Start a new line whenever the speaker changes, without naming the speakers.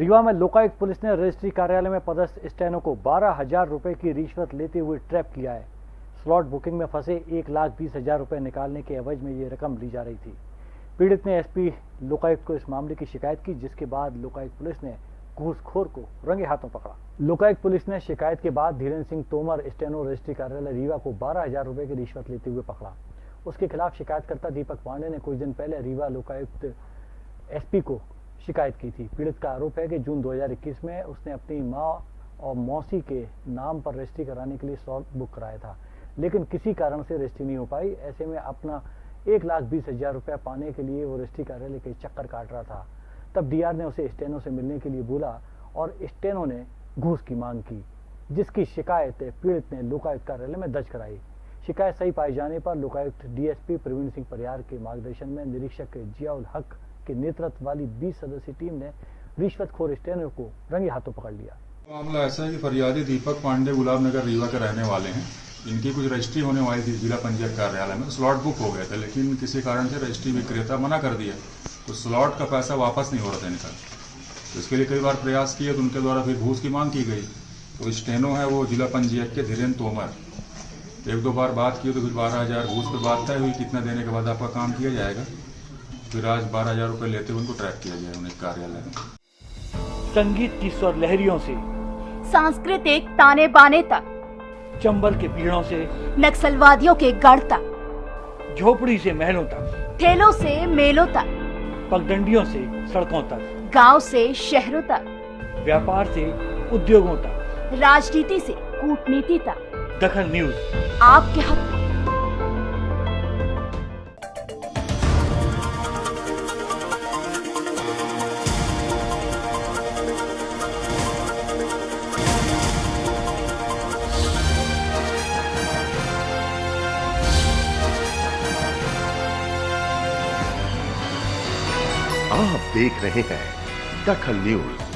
रीवा में लोकायुक्त पुलिस ने रजिस्ट्री कार्यालय में पदस्थ स्टैनो को बारह हज़ार रुपए की रिश्वत लेते हुए ट्रैप किया है। स्लॉट बुकिंग में फंसे एक लाख बीस हज़ार रुपए निकालने के एवज में ये रकम ली जा रही थी। पीड़ित ने एसपी लोकायुक्त को इस मामले की शिकायत की, जिसके बाद लोकायुक्त पुलिस ने घूसखोर को रंगे हाथों पकड़ा। लोकायुक्त पुलिस ने शिकायत के बाद धीरेन्द्र सिंह तोमर, स्टेनो रजिस्ट्री कार्यालय रीवा को बारह हज़ार रुपए की रिश्वत लेते हुए पकड़ा। उसके खिलाफ शिकायतकर्ता दीपक पांडे ने कुछ दिन पहले रीवा लोकायुक्त एसपी को शिकायत की थी। पीड़ित का आरोप है कि जून 2021 में उसने अपनी माँ और मौसी के नाम पर रजिस्ट्री कराने के लिए स्लॉट बुक कराया था। लेकिन किसी कारण से रजिस्ट्री नहीं हो पाई। ऐसे में अपना एक लाख बीस हज़ार रुपया पाने के लिए वो रजिस्ट्री कार्यालय के चक्कर काट रहा था। तब डीआर ने उसे स्टेनो से मिलने के लिए बोला और स्टेनो ने घूस की मांग की, जिसकी शिकायत पीड़ित ने लोकायुक्त कार्यालय में दर्ज कराई। शिकायत सही पाए जाने पर लोकायुक्त डीएसपी प्रवीण सिंह परियार के मार्गदर्शन में निरीक्षक जियाउल हक के नेतृत्व वाली 20 सदस्यीय टीम ने रिश्वतखोर स्टेनो को रंगे हाथों पकड़ लिया।
मामला ऐसा है कि फरियादी दीपक पांडे गुलाब नगर रीवा के रहने वाले हैं। इनकी कुछ रजिस्ट्री होने वाली थी जिला पंचायत कार्यालय में। स्लॉट बुक हो गए थे, लेकिन किसी कारण से रजिस्ट्री विक्रेता मना कर दिया। तो स्लॉट का पैसा वापस नहीं हो रहा था इनका तो इसके लिए कई बार प्रयास किए तो उनके द्वारा फिर घूस की मांग की गई। तो स्टेनो है वो जिला पंचायत के धीरेन्द्र तोमर। एक दो बार बात की तो फिर बारह हज़ार घूस पर बात तय हुई, कितना देने के बाद आपका काम किया जाएगा। फिर आज बारह हज़ार रुपये लेते हुए उनको ट्रैक किया गया उन्हें कार्यालय में।
संगीत की स्वर लहरियों से
सांस्कृतिक ताने बाने तक
चंबल के पीड़ों से
नक्सलवादियों के गढ़ तक
झोपड़ी से महलों तक
ठेलों से मेलों तक
पगडंडियों से सड़कों तक
गाँव से शहरों तक
व्यापार से उद्योगों तक।
राजनीति से कूटनीति तक।
दखल न्यूज़।
आपके हक
आप देख रहे हैं दखल न्यूज़।